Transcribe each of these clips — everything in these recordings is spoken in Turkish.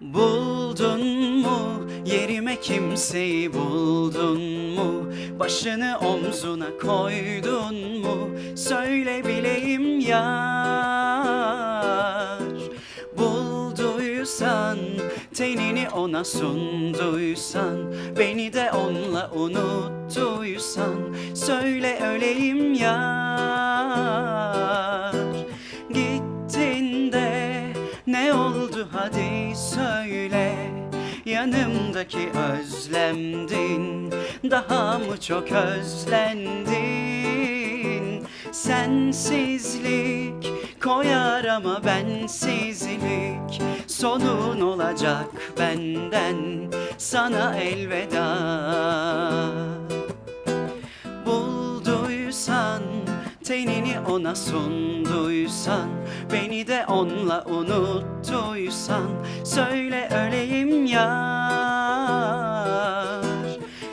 Buldun mu? Yerime kimseyi buldun mu? Başını omzuna koydun mu? Söyle bileyim yar. Bulduysan tenini ona sunduysan Beni de onunla unuttuysan Söyle öleyim yar hadi söyle Yanımdaki özlemdin. Daha mı çok özlendin? Sensizlik koyar ama bensizlik Sonun olacak benden. Sana elveda tenini ona sunduysan Beni de onunla unuttuysan Söyle öleyim yar.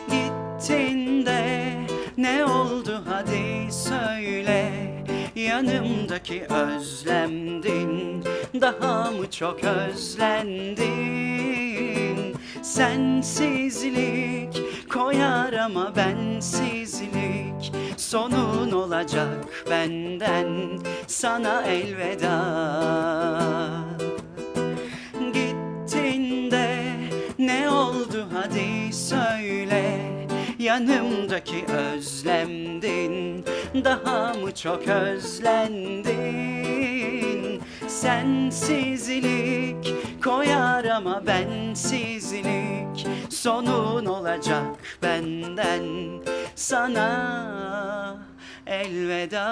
Gittin de ne oldu hadi söyle. Yanımdaki özlemdin Daha mı çok özlendin? Sensizlik koyar ama bensizlik Sonun olacak benden Sana elveda. Gittin de ne oldu hadi söyle Yanımdaki özlemdin Daha mı çok özlendin? Sensizlik koyar ama bensizlik Sonun olacak benden Sana elveda